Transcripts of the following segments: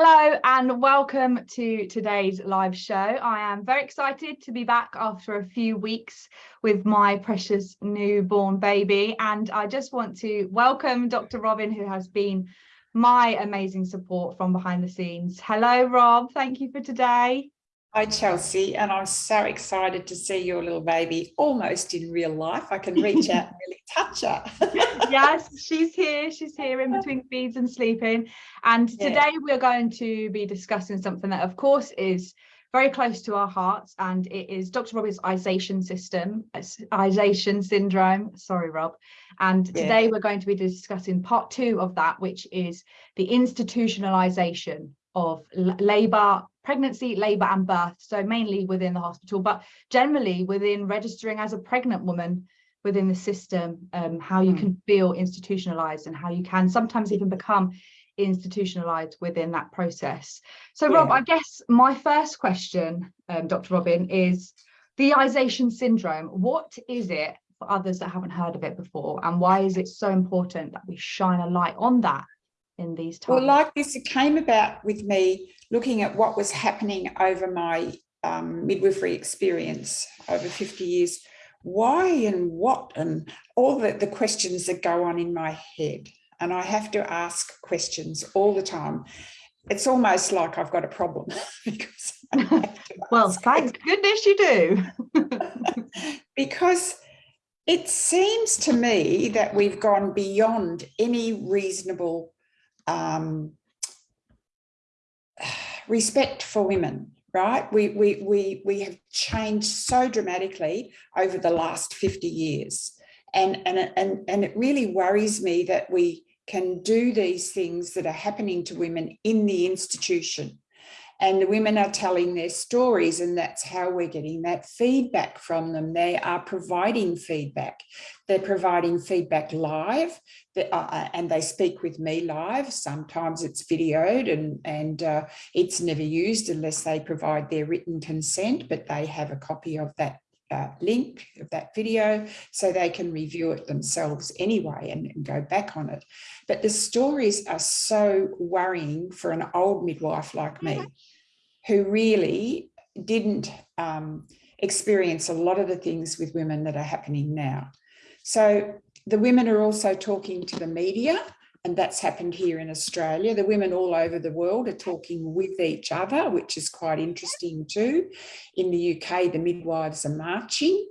Hello and welcome to today's live show. I am very excited to be back after a few weeks with my precious newborn baby and I just want to welcome Dr. Robin who has been my amazing support from behind the scenes. Hello Rob, thank you for today. Hi Chelsea, and I'm so excited to see your little baby almost in real life. I can reach out and really touch her. yes, she's here. She's here in between feeds and sleeping. And yeah. today we're going to be discussing something that, of course, is very close to our hearts, and it is Dr. Rob's isation system, isation syndrome. Sorry, Rob. And yeah. today we're going to be discussing part two of that, which is the institutionalization of labour, pregnancy, labour and birth. So mainly within the hospital, but generally within registering as a pregnant woman within the system, um, how you mm. can feel institutionalised and how you can sometimes even become institutionalized within that process. So yeah. Rob, I guess my first question, um, Dr. Robin, is the Ization syndrome. What is it for others that haven't heard of it before? And why is it so important that we shine a light on that in these times? Well, like this, it came about with me looking at what was happening over my um, midwifery experience over 50 years. Why and what and all the, the questions that go on in my head. And I have to ask questions all the time. It's almost like I've got a problem because well, thank goodness you do. because it seems to me that we've gone beyond any reasonable um, respect for women, right? We, we, we, we have changed so dramatically over the last 50 years. And, and, and, and it really worries me that we can do these things that are happening to women in the institution and the women are telling their stories and that's how we're getting that feedback from them. They are providing feedback. They're providing feedback live uh, uh, and they speak with me live. Sometimes it's videoed and, and uh, it's never used unless they provide their written consent, but they have a copy of that uh, link of that video so they can review it themselves anyway and, and, go back on it. But the stories are so worrying for an old midwife like me who really didn't um, experience a lot of the things with women that are happening now. So the women are also talking to the media and that's happened here in Australia. The women all over the world are talking with each other, which is quite interesting too. In the UK, the midwives are marching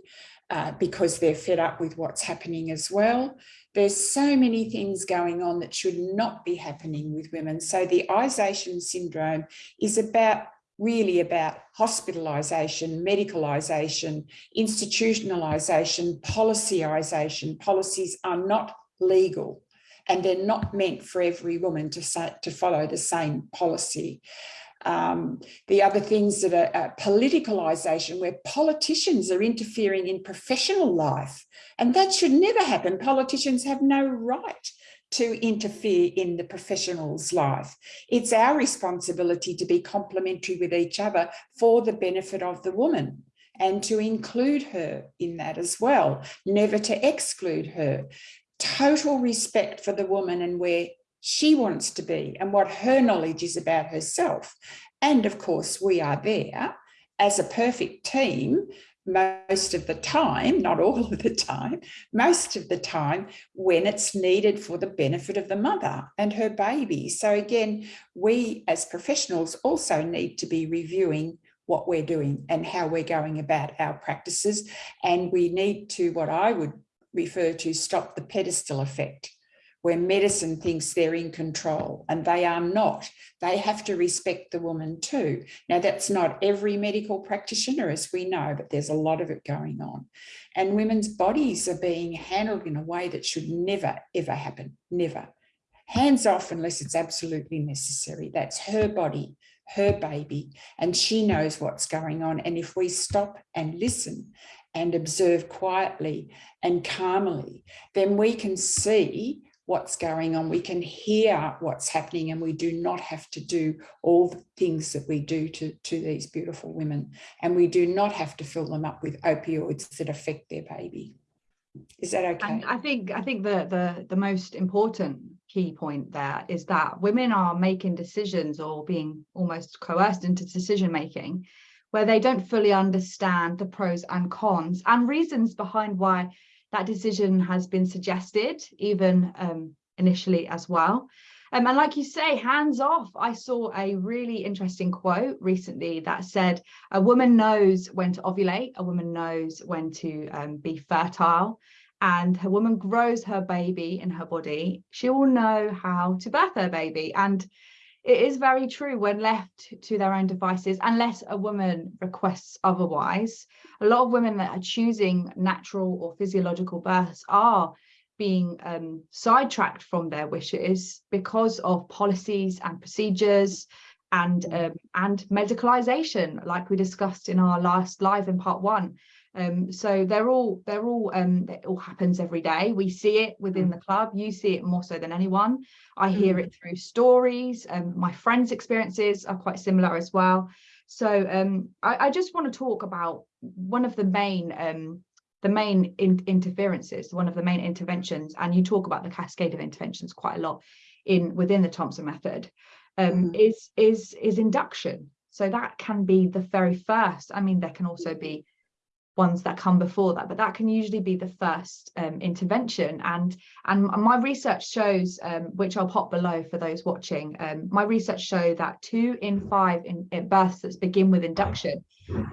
uh, because they're fed up with what's happening as well. There's so many things going on that should not be happening with women. So the Ization syndrome is about really about hospitalisation, medicalisation, institutionalisation, policyisation. Policies are not legal and they're not meant for every woman to, say, to follow the same policy. Um, the other things that are uh, politicalisation, where politicians are interfering in professional life, and that should never happen. Politicians have no right to interfere in the professional's life. It's our responsibility to be complementary with each other for the benefit of the woman and to include her in that as well, never to exclude her total respect for the woman and where she wants to be and what her knowledge is about herself. And of course, we are there as a perfect team most of the time, not all of the time, most of the time when it's needed for the benefit of the mother and her baby. So again, we as professionals also need to be reviewing what we're doing and how we're going about our practices. And we need to, what I would refer to stop the pedestal effect where medicine thinks they're in control and they are not. They have to respect the woman too. Now that's not every medical practitioner as we know, but there's a lot of it going on. And women's bodies are being handled in a way that should never, ever happen, never. Hands off unless it's absolutely necessary. That's her body, her baby, and she knows what's going on. And if we stop and listen and observe quietly and calmly, then we can see what's going on. We can hear what's happening and we do not have to do all the things that we do to, to these beautiful women. And we do not have to fill them up with opioids that affect their baby. Is that okay? And I think I think the, the, the most important key point there is that women are making decisions or being almost coerced into decision making where they don't fully understand the pros and cons and reasons behind why that decision has been suggested even um, initially as well. Um, and like you say, hands off, I saw a really interesting quote recently that said, a woman knows when to ovulate, a woman knows when to um, be fertile, and a woman grows her baby in her body, she will know how to birth her baby. And it is very true when left to their own devices, unless a woman requests otherwise. A lot of women that are choosing natural or physiological births are being um, sidetracked from their wishes because of policies and procedures and um, and medicalization, like we discussed in our last live in part one. Um, so they're all they're all um, it all happens every day. We see it within mm. the club. You see it more so than anyone. I hear mm. it through stories. and my friends' experiences are quite similar as well. So um, I, I, just want to talk about one of the main um, the main in interferences, one of the main interventions, and you talk about the cascade of interventions quite a lot in within the Thompson method, um, mm. is is is induction. So that can be the very first. I mean, there can also be ones that come before that, but that can usually be the first um, intervention. And, and my research shows, um, which I'll pop below for those watching, um, my research show that two in five in, in births that begin with induction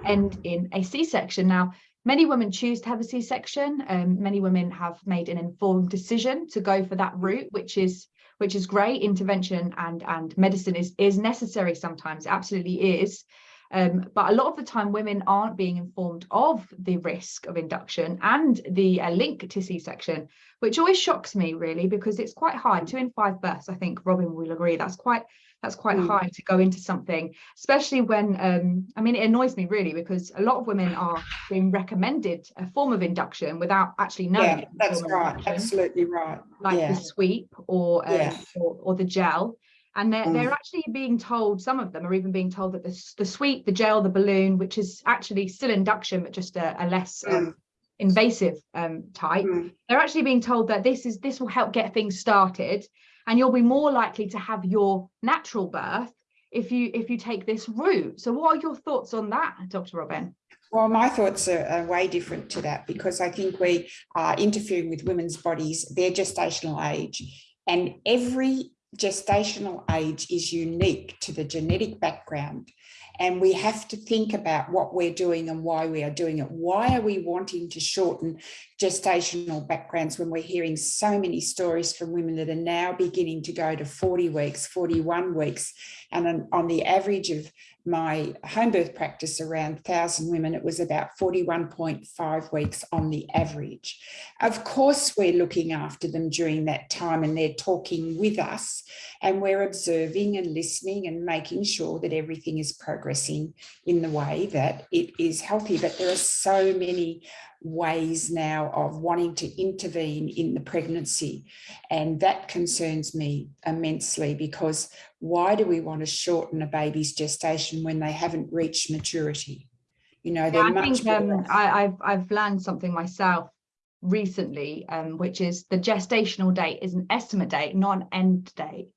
end in a C-section. Now, many women choose to have a C-section. Um, many women have made an informed decision to go for that route, which is which is great. Intervention and and medicine is is necessary sometimes, absolutely is. Um, but a lot of the time women aren't being informed of the risk of induction and the uh, link to C-section, which always shocks me really because it's quite high. Two in five births, I think Robin will agree, that's quite that's quite mm. high to go into something, especially when, um, I mean, it annoys me really because a lot of women are being recommended a form of induction without actually knowing. Yeah, that's right, absolutely right. Like yeah. the sweep or, um, yeah. or, or the gel and they're, mm. they're actually being told some of them are even being told that the, the sweep the gel the balloon which is actually still induction but just a, a less um, mm. um, invasive um, type mm. they're actually being told that this is this will help get things started and you'll be more likely to have your natural birth if you if you take this route so what are your thoughts on that dr robin well, my thoughts are, are, way different to that because I think we are interfering with women's bodies, their gestational age, and every gestational age is unique to the genetic background and we have to think about what we're doing and why we are doing it. Why are we wanting to shorten gestational backgrounds when we're hearing so many stories from women that are now beginning to go to 40 weeks, 41 weeks, and on the average of my home birth practice around 1,000 women, it was about 41.5 weeks on the average. Of course, we're looking after them during that time and they're talking with us and we're observing and listening and making sure that everything is progressing in the way that it is healthy. But there are so many ways now of wanting to intervene in the pregnancy. And that concerns me immensely because why do we want to shorten a baby's gestation when they haven't reached maturity? You know, they're yeah, I think um, I, have I've learned something myself recently, um, which is the gestational date is an estimate date, not an end date.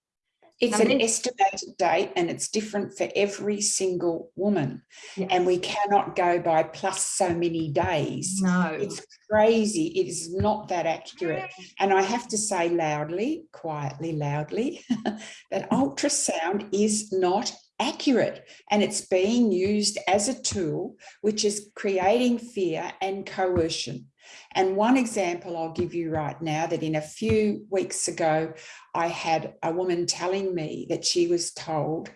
It's an estimated date and it's different for every single woman. Yes. And we cannot go by plus so many days. No. It's crazy. It is not that accurate. And I have to say loudly, quietly, loudly, that ultrasound is not accurate and it's being used as a tool which is creating fear and coercion. And one example I'll give you right now that in a few weeks ago, I had a woman telling me that she was told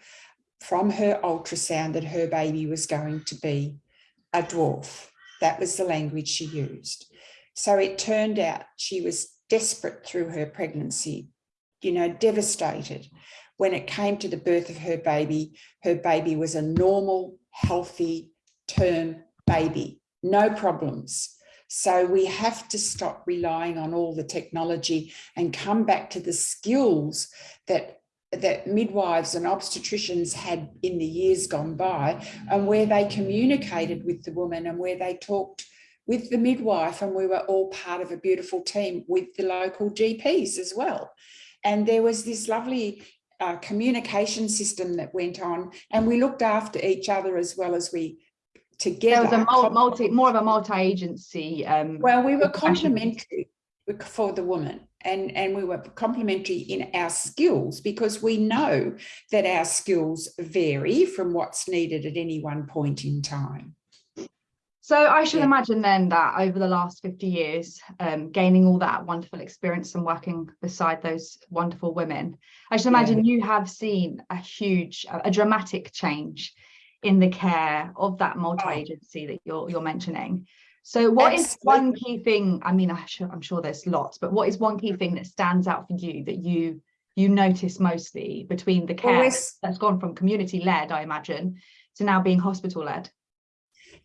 from her ultrasound that her baby was going to be a dwarf. That was the language she used. So it turned out she was desperate through her pregnancy, you know, devastated. When it came to the birth of her baby, her baby was a normal, healthy term baby, no problems. So we have to stop relying on all the technology and come back to the skills that that midwives and obstetricians had in the years gone by and where they communicated with the woman and where they talked with the midwife and we were all part of a beautiful team with the local GPs as well. And there was this lovely uh, communication system that went on and we looked after each other as well as we together. There was a multi, more of a multi-agency. Um, well, we were complementary for the woman and, and we were complementary in our skills because we know that our skills vary from what's needed at any one point in time. So I should yeah. imagine then that over the last 50 years, um, gaining all that wonderful experience and working beside those wonderful women, I should imagine yeah. you have seen a huge, a, a dramatic change in the care of that multi-agency that you're, you're mentioning. So what Absolutely. is one key thing, I mean, I'm sure, I'm sure there's lots, but what is one key thing that stands out for you that you you notice mostly between the care well, that's gone from community led, I imagine, to now being hospital led?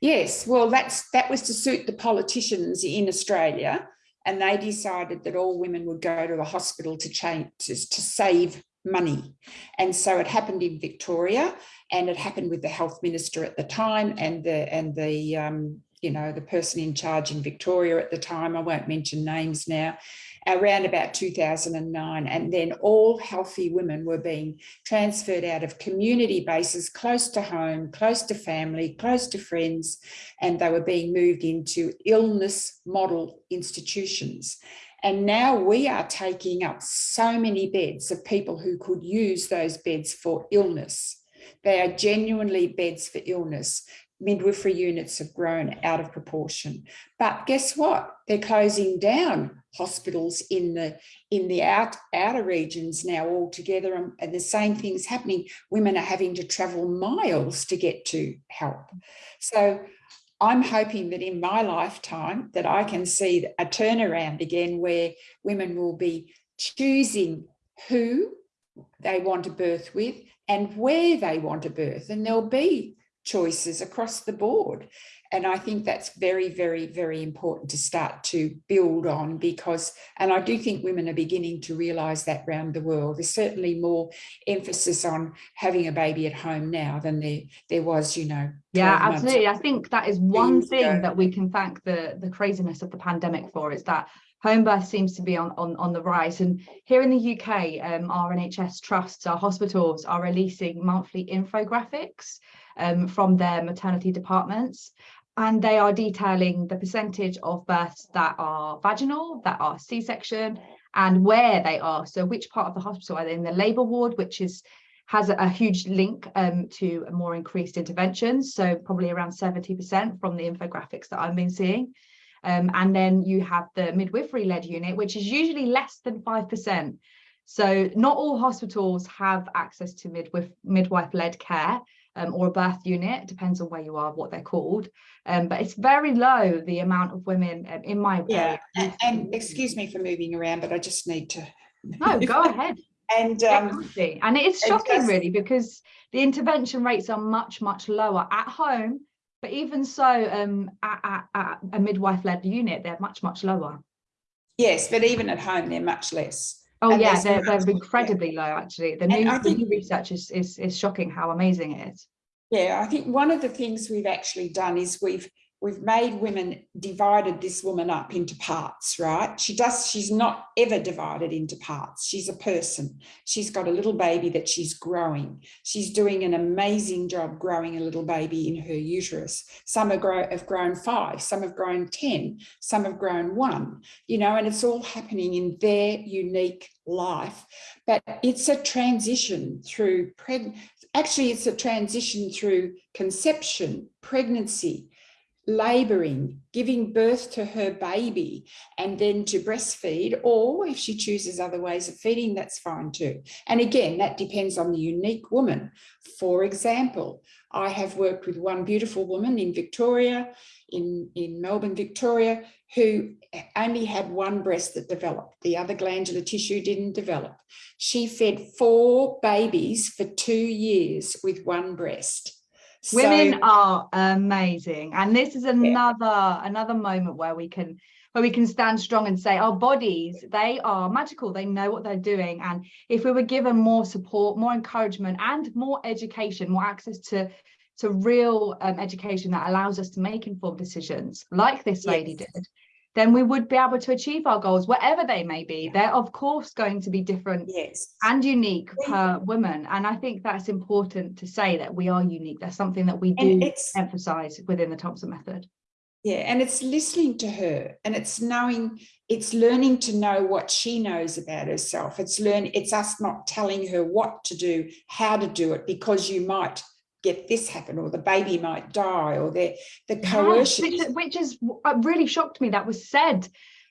Yes, well, that's that was to suit the politicians in Australia, and they decided that all women would go to the hospital to change to, to save money. And so it happened in Victoria, and it happened with the health minister at the time, and the and the um, you know the person in charge in Victoria at the time. I won't mention names now around about 2009 and then all healthy women were being transferred out of community bases close to home close to family close to friends and they were being moved into illness model institutions and now we are taking up so many beds of people who could use those beds for illness they are genuinely beds for illness midwifery units have grown out of proportion. But guess what? They're closing down hospitals in the in the out, outer regions now altogether and, and the same thing's happening. Women are having to travel miles to get to help. So I'm hoping that in my lifetime that I can see a turnaround again where women will be choosing who they want to birth with and where they want to birth and there'll be choices across the board. And I think that's very, very, very important to start to build on because, and I do think women are beginning to realise that around the world. There's certainly more emphasis on having a baby at home now than there, there was, you know. Yeah, absolutely. I think that is one thing ago. that we can thank the, the craziness of the pandemic for is that home birth seems to be on, on, on the rise. And here in the UK, um, our NHS trusts, our hospitals are releasing monthly infographics um, from their maternity departments. And they are detailing the percentage of births that are vaginal, that are C-section, and where they are. So which part of the hospital are they in the labour ward, which is has a, a huge link um, to more increased interventions. So probably around 70% from the infographics that I've been seeing. Um, and then you have the midwifery led unit, which is usually less than 5%. So not all hospitals have access to midwife midwife led care um, or a birth unit, depends on where you are, what they're called. Um, but it's very low, the amount of women um, in my Yeah, and, and, excuse me for moving around, but I just need to. No, go ahead. and um, and it is shocking really because the intervention rates are much, much lower at home, but even so um, at, at, at a midwife led unit, they're much, much lower. Yes, but even at home, they're much less. Oh and yeah, they're, they're incredibly low actually. The new, think, new research is, is, is shocking how amazing it is. Yeah, I think one of the things we've actually done is we've we've made women divided this woman up into parts right? She does she's not ever divided into parts. She's a person. She's got a little baby that she's growing. She's doing an amazing job growing a little baby in her uterus. Some have, grow, have grown five some have grown 10 some have grown one you know and it's all happening in their unique life. But it's a transition through preg actually it's a transition through conception pregnancy laboring, giving birth to her baby and then to breastfeed, or if she chooses other ways of feeding, that's fine too. And again, that depends on the unique woman. For example, I have worked with one beautiful woman in Victoria, in, in Melbourne, Victoria, who only had one breast that developed. The other glandular tissue didn't develop. She fed four babies for two years with one breast. Women so, are amazing. And this is another yeah. another moment where we can where we can stand strong and say our bodies, they are magical. They know what they're doing. And if we were given more support, more encouragement and more education, more access to to real um, education that allows us to make informed decisions like this lady yes. did, then we would be able to achieve our goals, whatever they may be. They're of course going to be different yes. and unique per woman. And I think that's important to say that we are unique. That's something that we do emphasize within the Thompson method. Yeah, and it's listening to her and it's knowing, it's learning to know what she knows about herself. It's learn, it's us not telling her what to do, how to do it, because you might get this happen or the baby might die or the the Yeah, coercion. which, is- which is uh, really shocked me that was said.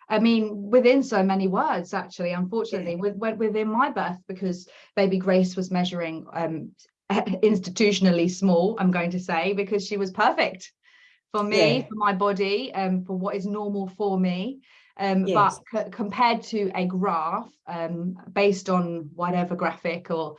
I mean, within so many words, actually, unfortunately, with, with- within my birth, because baby Grace was measuring um, institutionally small, I'm going to say, because she was perfect for me, Yeah. for my body, um, for what is normal for me. Um, Yes. But compared to a graph um, based on whatever graphic or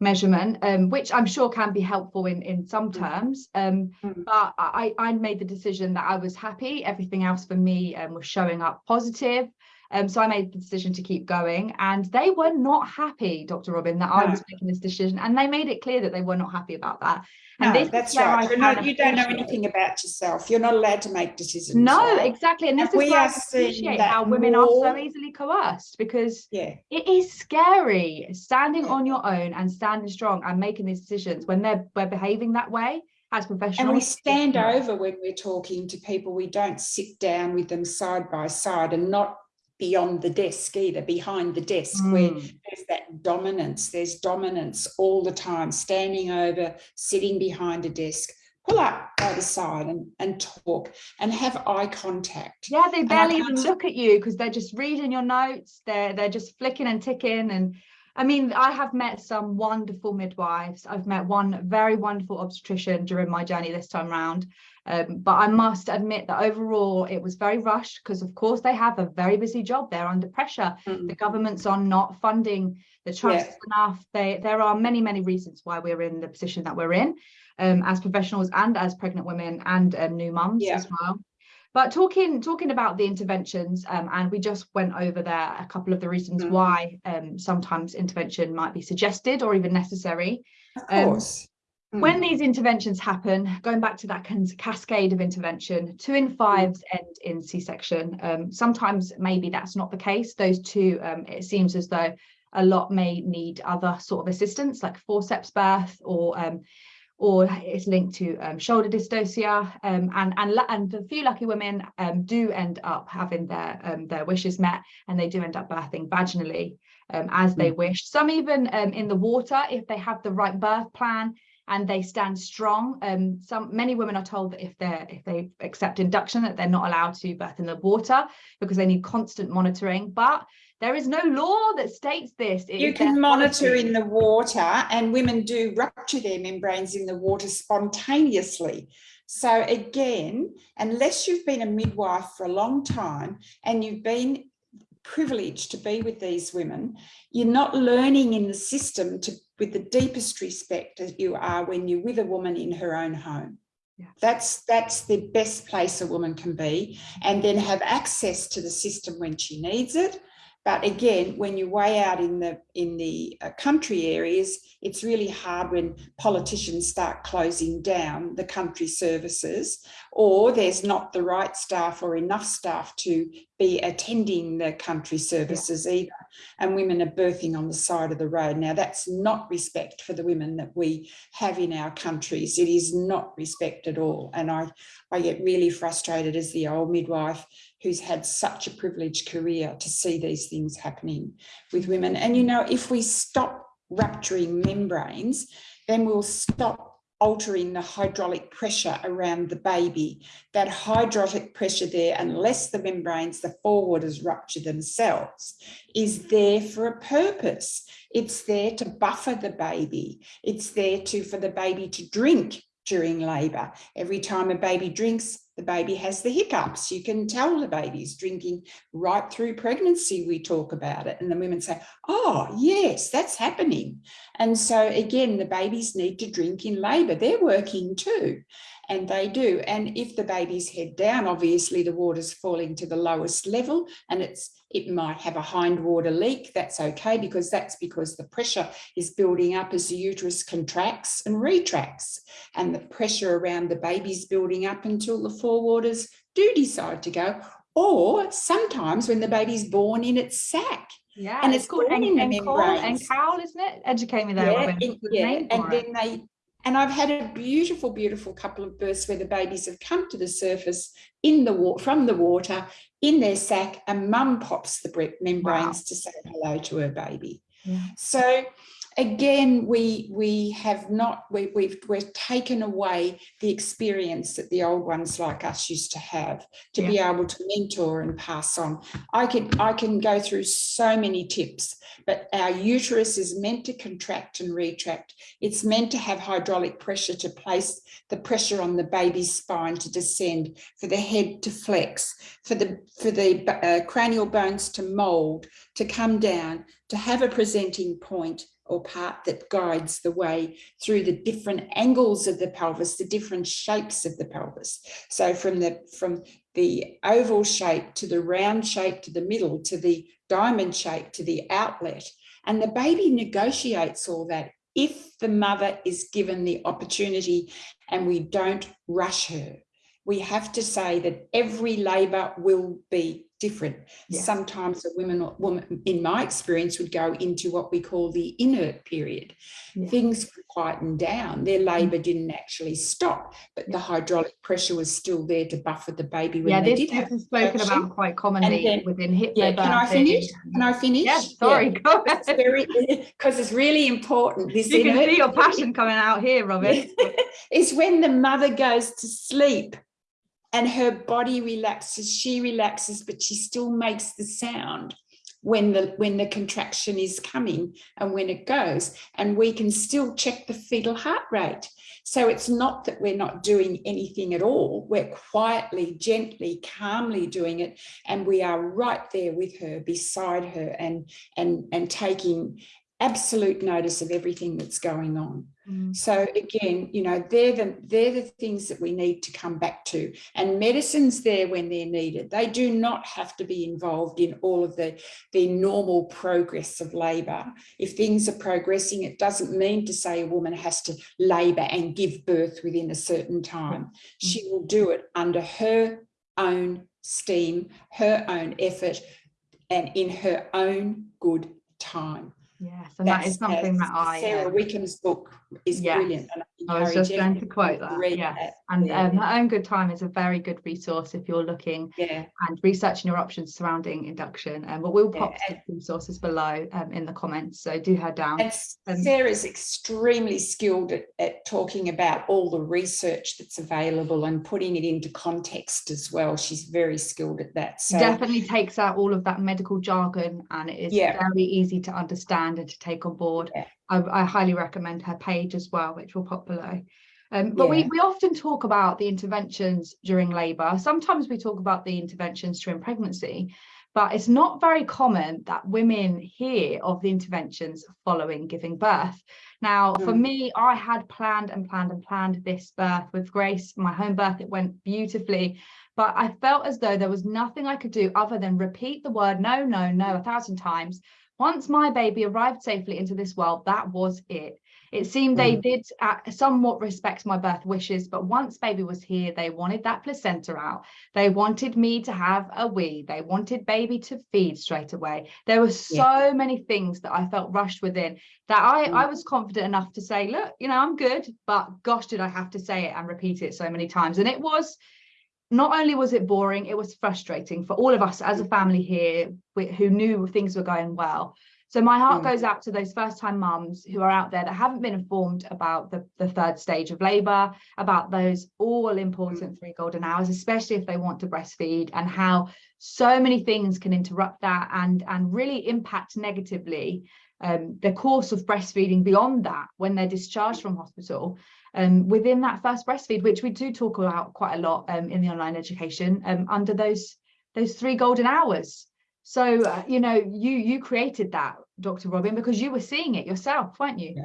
measurement, um, which I'm sure can be helpful in, in some Mm. terms, um, Mm. but I, I made the decision that I was happy. Everything else for me um, was showing up positive. Um, so I made the decision to keep going and they were not happy, Dr. Robin, that I was making this decision. And they made it clear that they were not happy about that. And No, this that's right. Not, you don't know anything about yourself. You're not allowed to make decisions. No, right? exactly. And this And is we where I appreciate that how women are so more- easily coerced because Yeah, it is scary standing Yeah. on your own and standing strong and making these decisions when they're, we're behaving that way as professionals. and we stand over when we're talking to people. We don't sit down with them side by side and not beyond the desk either, behind the desk where Mm. there's that dominance. There's dominance all the time, standing over, sitting behind a desk. Pull up by the side and, and talk and have eye contact. Yeah, they barely even look at you because they're just reading your notes. They're they're just flicking and ticking. And I mean, I have met some wonderful midwives. I've met one very wonderful obstetrician during my journey this time round. Um, but I must admit that overall it was very rushed because of course they have a very busy job. They're under pressure. Mm. The governments are not funding the trusts enough. They, there are many, many reasons why we're in the position that we're in um, as professionals and as pregnant women and um, new mums Yeah. as well. But talking talking about the interventions, um, and we just went over there a couple of the reasons Mhm. why um, sometimes intervention might be suggested or even necessary. Of Um, course. Mm. When these interventions happen, going back to that cas- cascade of intervention, two in fives end in C-section. Um, sometimes maybe that's not the case. Those two, um, it seems as though a lot may need other sort of assistance, like forceps birth, or um, or it's linked to um, shoulder dystocia. Um, and and and the few lucky women um, do end up having their um, their wishes met, and they do end up birthing vaginally um, as they wish. Some even um, in the water if they have the right birth plan and they stand strong. Um, some many women are told that if they're if they accept induction that they're not allowed to birth in the water because they need constant monitoring. But there is no law that states this. It You can monitor policy. in the water and women do rupture their membranes in the water spontaneously. So again, unless you've been a midwife for a long time and you've been privileged to be with these women, you're not learning in the system to with the deepest respect as you are when you're with a woman in her own home. Yeah. That's that's the best place a woman can be and then have access to the system when she needs it but again, when you're way out in the in the uh, country areas, it's really hard when politicians start closing down the country services, or there's not the right staff or enough staff to be attending the country services either. And women are birthing on the side of the road. Now, that's not respect for the women that we have in our countries. It is not respect at all. And I, I get really frustrated as the old midwife who's had such a privileged career to see these things happening with women. And you know, if we stop rupturing membranes, then we'll stop altering the hydraulic pressure around the baby. That hydraulic pressure there, unless the membranes, the forewaters rupture themselves, is there for a purpose. It's there to buffer the baby. It's there to for the baby to drink during labour. Every time a baby drinks, the baby has the hiccups. You can tell the baby's drinking right through pregnancy. We talk about it, and the women say, Oh, yes, that's happening. And so, again, the babies need to drink in labour. They're working too, and they do. And if the baby's head down, obviously the water's falling to the lowest level, and it's it might have a hind water leak. That's okay because that's because the pressure is building up as the uterus contracts and retracts and the pressure around the baby's building up until the forewaters do decide to go or sometimes when the baby's born in its sac. Yeah, And it's, it's called in the and caul, isn't it? Educate me there, Yeah, it- yeah, and it? then they and I've had a beautiful, beautiful couple of births where the babies have come to the surface in the water from the water in their sac, and mum pops the membranes to say hello to her baby. Yeah. So again, we we have not we, we've we've taken away the experience that the old ones like us used to have to be able to mentor and pass on. I can I can go through so many tips, but our uterus is meant to contract and retract. It's meant to have hydraulic pressure to place the pressure on the baby's spine to descend, for the head to flex, for the for the uh, cranial bones to mold, to come down, to have a presenting point or part that guides the way through the different angles of the pelvis, the different shapes of the pelvis. So from the from the oval shape to the round shape to the middle to the diamond shape to the outlet. And the baby negotiates all that if the mother is given the opportunity and we don't rush her. We have to say that every labour will be different. Yeah. Sometimes a woman, woman, in my experience, would go into what we call the inert period. Yeah. Things would quieten down. Their mm. labour didn't actually stop, but the hydraulic pressure was still there to buffer the baby when Yeah, they this, did this have is spoken about quite commonly then- within hip Yeah, can I finish? Can I finish? Yeah, sorry, go That's ahead. very because it's really important. This You can see your passion coming out here, Robin. is when the mother goes to sleep and her body relaxes, she relaxes, but she still makes the sound when the when the contraction is coming and when it goes. And we can still check the fetal heart rate. So it's not that we're not doing anything at all. We're quietly gently calmly doing it. And we are right there with her beside her and and and taking absolute notice of everything that's going on Mm. so again, you know, they're the they're the things that we need to come back to. And medicine's there when they're needed. They do not have to be involved in all of the, the normal progress of labour. If things are progressing, it doesn't mean to say a woman has to labour and give birth within a certain time. She will do it under her own steam, her own effort, and in her own good time. Yes, and that is That's, uh, something that I Sara um, Wickham's book is Yes. brilliant. and I was just going to quote that. Yes, that. and Yeah. um, her own good time is a very good resource if you're looking Yeah, and researching your options surrounding induction. Um, but we'll pop and- some resources below um, in the comments, so do head down. and Um, Sara's extremely skilled at, at talking about all the research that's available and putting it into context as well. She's very skilled at that. So definitely takes out all of that medical jargon and it is Yeah. very easy to understand and to take on board. Yeah. I, I highly recommend her page as well, which will pop below. Um, but we, Yeah. we often talk about the interventions during labour. Sometimes we talk about the interventions during pregnancy, but it's not very common that women hear of the interventions following giving birth. Now, for Mm. me, I had planned and planned and planned this birth with Grace, my home birth. It went beautifully, but I felt as though there was nothing I could do other than repeat the word no, no, no a thousand times. Once my baby arrived safely into this world, that was it. It seemed they Mm. did uh, somewhat respect my birth wishes, but once baby was here, they wanted that placenta out. They wanted me to have a wee. They wanted baby to feed straight away. There were so many things that I felt rushed within that I, Mm. I was confident enough to say, look, you know, I'm good, but gosh, did I have to say it and repeat it so many times. And it was not only was it boring, it was frustrating for all of us as a family here who knew things were going well. So my heart Mm. goes out to those first time mums who are out there that haven't been informed about the, the third stage of labour, about those all important three golden hours, especially if they want to breastfeed and how so many things can interrupt that and, and really impact negatively um, the course of breastfeeding beyond that when they're discharged from hospital um, within that first breastfeed, which we do talk about quite a lot um, in the online education um, under those those three golden hours. So uh, you know, you you created that, Dr. Robin, because you were seeing it yourself, weren't you? Yeah.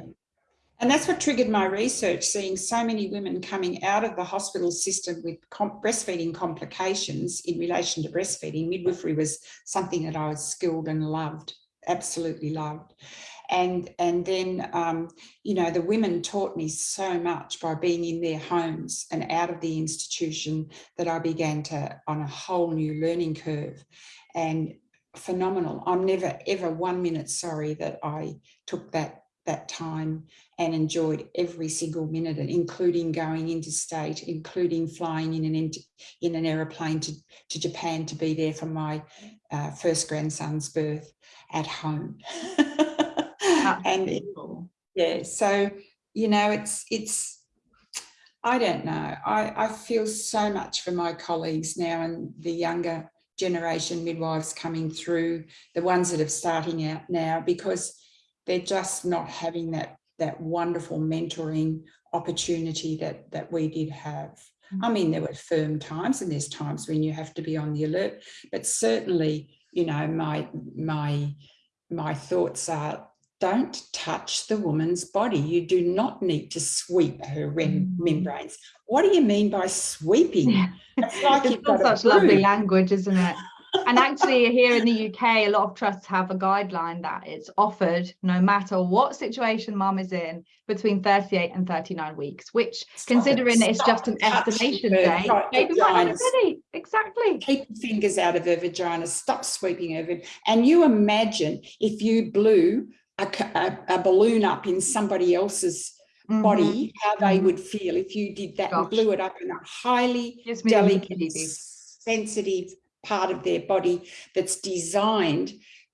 And that's what triggered my research, seeing so many women coming out of the hospital system with com- breastfeeding complications in relation to breastfeeding. Midwifery was something that I was skilled and loved, absolutely loved. And and then um, you know the women taught me so much by being in their homes and out of the institution that I began to on a whole new learning curve and phenomenal I'm never ever one minute sorry that I took that that time and enjoyed every single minute, including going interstate, including flying in an in an aeroplane to, to Japan to be there for my uh, first grandson's birth at home. and yeah, so you know, it's it's I don't know. I, I feel so much for my colleagues now and the younger generation midwives coming through, the ones that are starting out now, because they're just not having that that wonderful mentoring opportunity that that we did have. Mm. I mean, there were firm times and there's times when you have to be on the alert, but certainly, you know, my my my thoughts are don't touch the woman's body. You do not need to sweep her mm-hmm. membranes. What do you mean by sweeping? Yeah. It's like it's such lovely language, isn't it? and actually here in the UK, a lot of trusts have a guideline that it's offered no matter what situation mum is in between 38 and 39 weeks, which stop considering it, it's just an estimation day, maybe might not ready. Exactly. Keep your fingers out of her vagina, stop sweeping over. And you imagine if you blew a, a, a balloon up in somebody else's Mm body, how they mm-hmm. would feel if you did that Gosh. and blew it up in a highly delicate, sensitive part of their body that's designed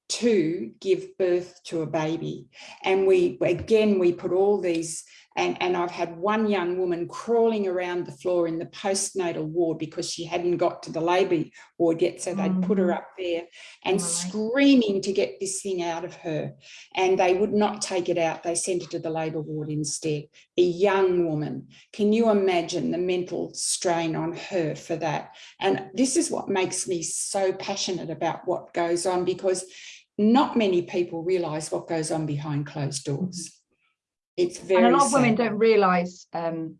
to give birth to a baby. And we, again, we put all these, and, and I've had one young woman crawling around the floor in the postnatal ward because she hadn't got to the labour ward yet. So they'd put her mm. up there and screaming to get this thing out of her. And they would not take it out. They sent her to the labour ward instead. A young woman. Can you imagine the mental strain on her for that? And this is what makes me so passionate about what goes on because not many people realize what goes on behind closed doors. Mm-hmm. It's very and a lot of women don't realize um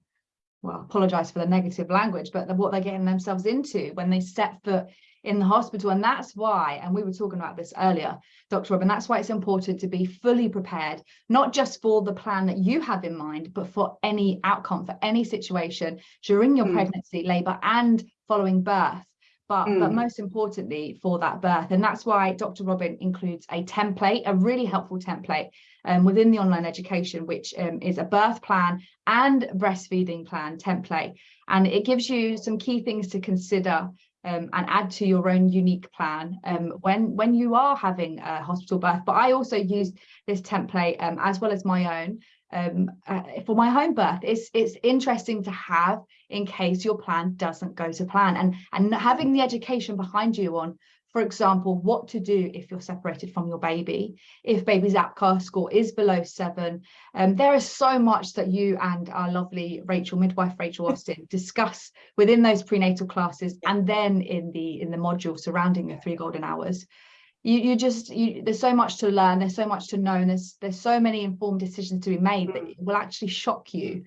well apologize for the negative language but what they're getting themselves into when they step foot in the hospital. And that's why and we were talking about this earlier dr robin that's why it's important to be fully prepared not just for the plan that you have in mind but for any outcome for any situation during your mm. pregnancy labor and following birth but, mm. but most importantly for that birth. And that's why Dr. Robin includes a template, a really helpful template um, within the online education, which um, is a birth plan and breastfeeding plan template. And it gives you some key things to consider um, and add to your own unique plan um, when when you are having a hospital birth. But I also use this template um, as well as my own um, uh, for my home birth. It's it's interesting to have in case your plan doesn't go to plan and and having the education behind you on for example, what to do if you're separated from your baby, if baby's APGAR score is below seven. Um, there is so much that you and our lovely Rachel, midwife Rachel Austin, discuss within those prenatal classes and then in the in the module surrounding the three golden hours you you just you, there's so much to learn there's so much to know and there's there's so many informed decisions to be made that mm. will actually shock you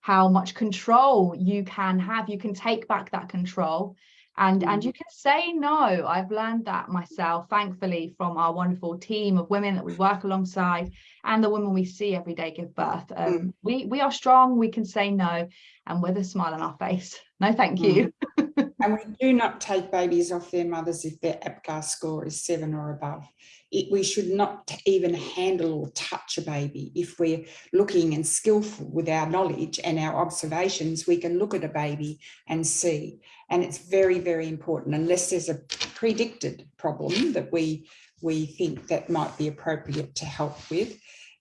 how much control you can have you can take back that control and and you mm. can say no i've learned that myself thankfully from our wonderful team of women that we work alongside and the women we see every day give birth um, mm. we we are strong we can say no and with a smile on our face no thank you. And we do not take babies off their mothers if their apgar score is seven or above. It, we should not even handle or touch a baby. If we're looking and skillful with our knowledge and our observations we can look at a baby and see. And it's very very important unless there's a predicted problem that we we think that might be appropriate to help with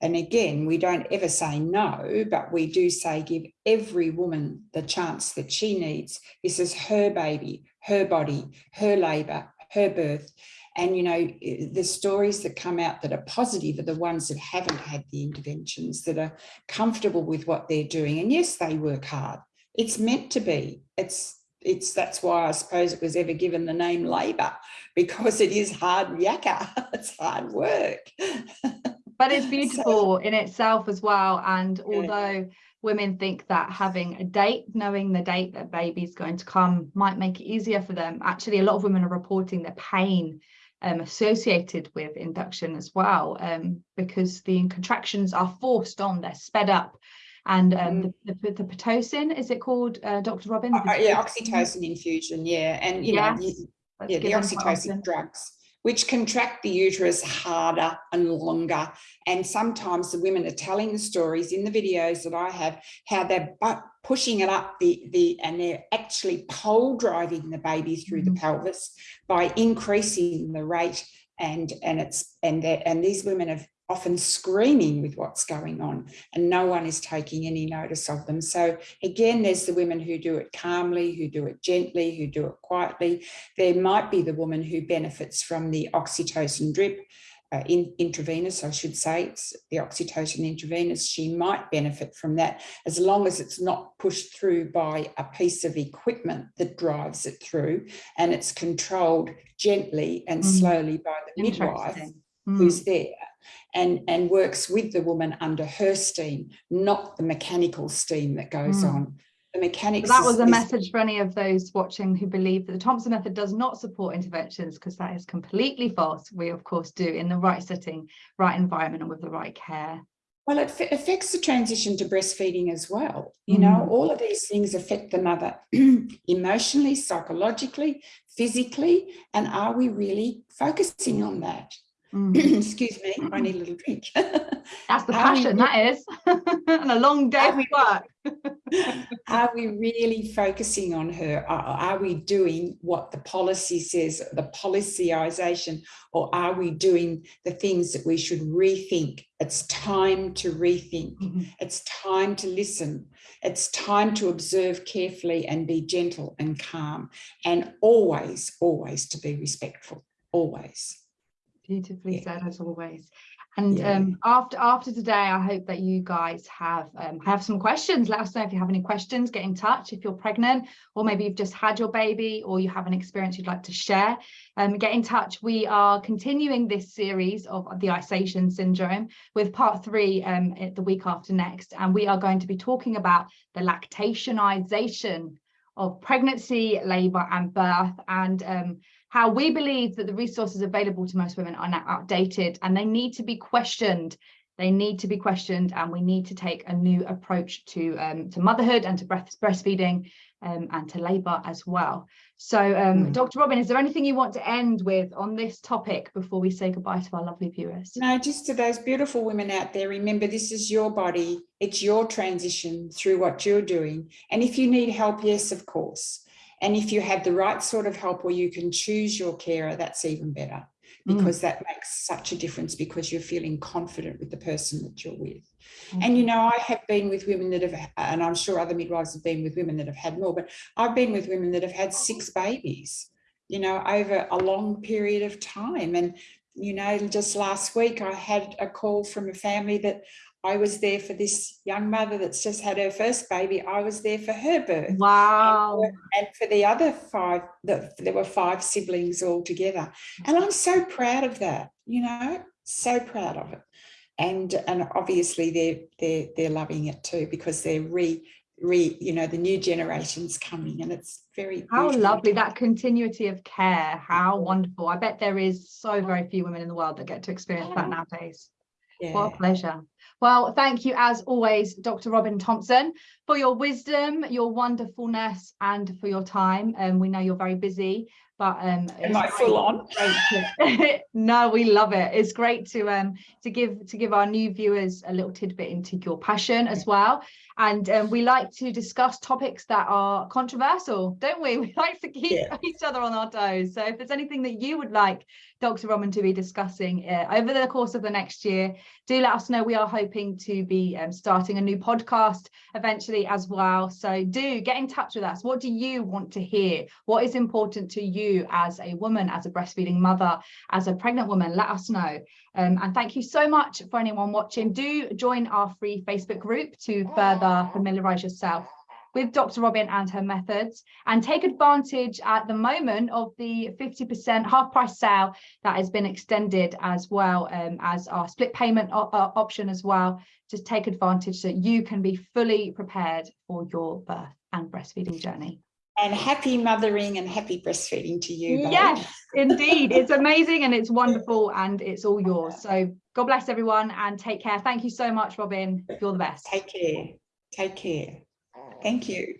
and again, we don't ever say no, but we do say give every woman the chance that she needs. This is her baby, her body, her labour, her birth. And, you know, the stories that come out that are positive are the ones that haven't had the interventions, that are comfortable with what they're doing. And yes, they work hard. It's meant to be. It's it's that's why I suppose it was ever given the name labour because it is hard yakka. It's hard work. but it's beautiful so, in itself as well. And although women think that having a date, knowing the date that baby's going to come might make it easier for them, actually a lot of women are reporting the pain um, associated with induction as well, um, because the contractions are forced on, they're sped up. And um, Mm. the, the, the Pitocin, is it called, uh, Dr. Robin? Uh, uh, yeah, oxytocin infusion, yeah, and you know, you- yeah, the oxytocin drugs, which contract the uterus harder and longer. And sometimes the women are telling the stories in the videos that I have, how they're pushing it up the, the, and they're actually pole driving the baby through the Mhm. pelvis by increasing the rate. And, and it's, and that, and these women have often screaming with what's going on and no one is taking any notice of them. So again, there's the women who do it calmly, who do it gently, who do it quietly. There might be the woman who benefits from the oxytocin drip, uh, in, intravenous, I should say, it's the oxytocin intravenous. She might benefit from that as long as it's not pushed through by a piece of equipment that drives it through and it's controlled gently and Mm. slowly by the midwife Interesting. who's Mm, there and, and works with the woman under her steam, not the mechanical steam that goes Mm. on. The mechanics. So that is- was a is- message for any of those watching who believe that the Thompson method does not support interventions because that is completely false. We of course do in the right setting, right environment and with the right care. Well, it affects the transition to breastfeeding as well. You know, Mm. all of these things affect the mother emotionally, psychologically, physically. And are we really focusing on that? Mm. Excuse me, I need a little drink. That's the we passion, re- that is. and a long day of we- work. are we really focusing on her? Are, are we doing what the policy says, the policyization, or are we doing the things that we should rethink? It's time to rethink. Mhm. It's time to listen. It's time to observe carefully and be gentle and calm and always, always to be respectful, always. Beautifully Yeah. said as always. And Yeah. um, after after today, I hope that you guys have um, have some questions. Let us know if you have any questions. Get in touch if you're pregnant, or maybe you've just had your baby, or you have an experience you'd like to share. Um, get in touch. We are continuing this series of the Isation syndrome with part three um, at the week after next, and we are going to be talking about the lactationization of pregnancy, labour, and birth, and um, how we believe that the resources available to most women are now outdated and they need to be questioned. They need to be questioned, and we need to take a new approach to um, to motherhood and to breast, breastfeeding um, and to labour as well. So, um, Mm. Dr. Robin, is there anything you want to end with on this topic before we say goodbye to our lovely viewers? No, just to those beautiful women out there, remember this is your body, it's your transition through what you're doing. And if you need help, yes, of course. And if you have the right sort of help where you can choose your carer, that's even better Mm. because that makes such a difference because you're feeling confident with the person that you're with. And you know, I have been with women that have, and I'm sure other midwives have been with women that have had more, but I've been with women that have had six babies, you know, over a long period of time. And, you know, just last week I had a call from a family that I was there for this young mother that's just had her first baby. I was there for her birth. Wow. And for the other five, the, there were five siblings all together. And I'm so proud of that, you know, so proud of it. And and obviously they're they're they're loving it too because they're re re, you know, the new generation's coming and it's very How lovely that continuity of care. How wonderful. I bet there is so very few women in the world that get to experience that nowadays. What a pleasure. Well, thank you as always, Dr. Robin Thompson, for your wisdom, your wonderfulness, and for your time. And we know you're very busy, but um, Am it's I full on? to- no, we love it. It's great to um to give to give our new viewers a little tidbit into your passion as well. And um, we like to discuss topics that are controversial, don't we? We like to keep Yeah. each other on our toes. So if there's anything that you would like Dr. Robin to be discussing uh, over the course of the next year, do let us know. We are hoping to be um, starting a new podcast eventually as well. So do get in touch with us. What do you want to hear? What is important to you as a woman, as a breastfeeding mother, as a pregnant woman? Let us know. Um, and thank you so much for anyone watching. Do join our free Facebook group to further familiarise yourself with Dr. Robin and her methods and take advantage at the moment of the 50% half price sale that has been extended as well um, as our split payment uh, option as well. Just take advantage so you can be fully prepared for your birth and breastfeeding journey. And happy mothering and happy breastfeeding to you. babe. Yes, indeed. It's amazing and it's wonderful and it's all yours. So God bless everyone and take care. Thank you so much, Robin. You're the best. Take care. Take care. Thank you.